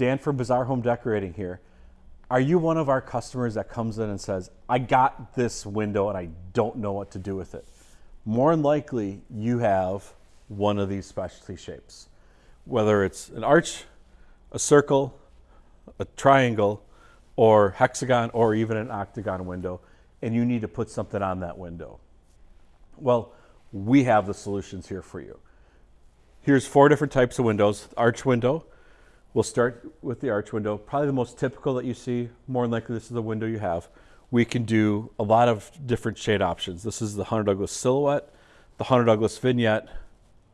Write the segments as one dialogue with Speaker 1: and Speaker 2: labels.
Speaker 1: Dan from Bazaar Home Decorating here. Are you one of our customers that comes in and says, I got this window and I don't know what to do with it? More than likely, you have one of these specialty shapes. Whether it's an arch, a circle, a triangle, or hexagon, or even an octagon window, and you need to put something on that window. Well, we have the solutions here for you. Here's four different types of windows. Arch window, we'll start with the arch window. Probably the most typical that you see, more than likely this is the window you have. We can do a lot of different shade options. This is the Hunter Douglas Silhouette, the Hunter Douglas Vignette,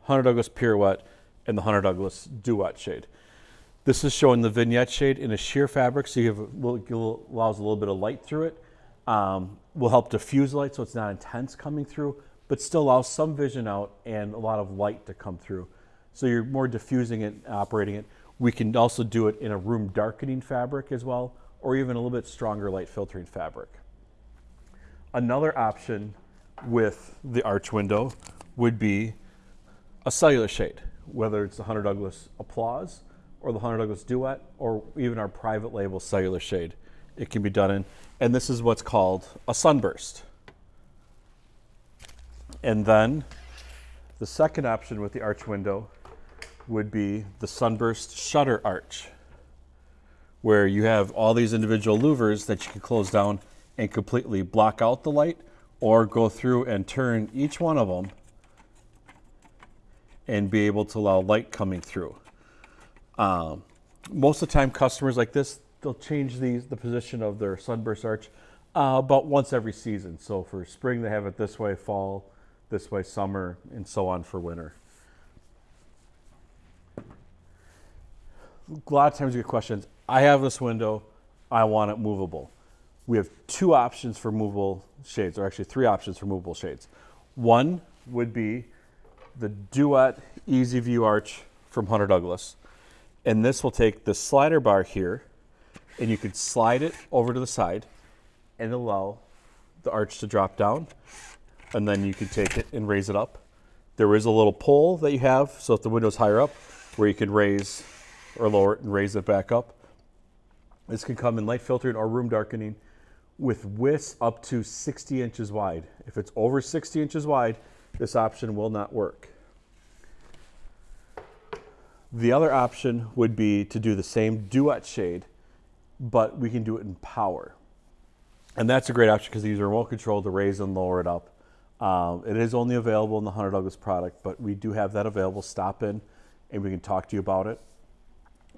Speaker 1: Hunter Douglas Pirouette, and the Hunter Douglas Duette shade. This is showing the vignette shade in a sheer fabric, so you have a little, allows a little bit of light through it. Um, will help diffuse light so it's not intense coming through, but still allows some vision out and a lot of light to come through. So you're more diffusing it, operating it. We can also do it in a room darkening fabric as well, or even a little bit stronger light filtering fabric. Another option with the arch window would be a cellular shade, whether it's the Hunter Douglas Applause or the Hunter Douglas Duette or even our private label cellular shade. It can be done in, and this is what's called a sunburst. And then the second option with the arch window would be the sunburst shutter arch, where you have all these individual louvers that you can close down and completely block out the light or go through and turn each one of them and be able to allow light coming through. Um, most of the time customers like this, they'll change these, the position of their sunburst arch uh, about once every season. So for spring, they have it this way, fall, this way, summer, and so on for winter. A lot of times you get questions. I have this window, I want it movable. We have two options for movable shades, or actually three options for movable shades. One would be the Duette Easy View Arch from Hunter Douglas. And this will take the slider bar here, and you could slide it over to the side and allow the arch to drop down. And then you can take it and raise it up. There is a little pole that you have, so if the window's higher up, where you can raise or lower it and raise it back up. This can come in light filtering or room darkening with widths up to 60 inches wide. If it's over 60 inches wide, this option will not work. The other option would be to do the same duet shade, but we can do it in power. And that's a great option because these are remote control to raise and lower it up. Um, it is only available in the Hunter Douglas product, but we do have that available. Stop in and we can talk to you about it.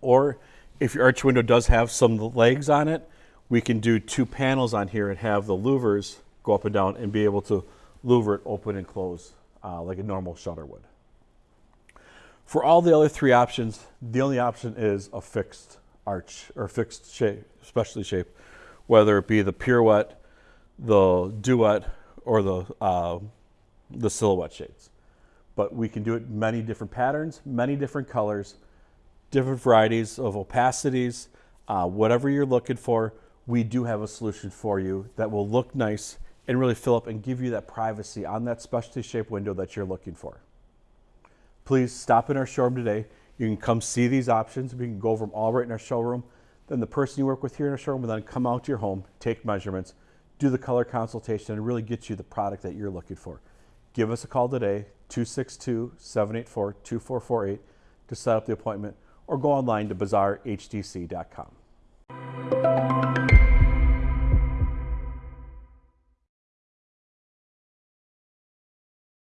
Speaker 1: Or if your arch window does have some legs on it, we can do two panels on here and have the louvers go up and down and be able to louver it open and close uh, like a normal shutter would. For all the other three options, the only option is a fixed arch or fixed shape, specialty shape, whether it be the pirouette, the duet, or the, uh, the silhouette shades. But we can do it many different patterns, many different colors, different varieties of opacities, uh, whatever you're looking for, we do have a solution for you that will look nice and really fill up and give you that privacy on that specialty shape window that you're looking for. Please stop in our showroom today. You can come see these options. We can go over them all right in our showroom. Then the person you work with here in our showroom will then come out to your home, take measurements, do the color consultation, and really get you the product that you're looking for. Give us a call today, 262 784 2448, to set up the appointment or go online to bazaarhdc.com.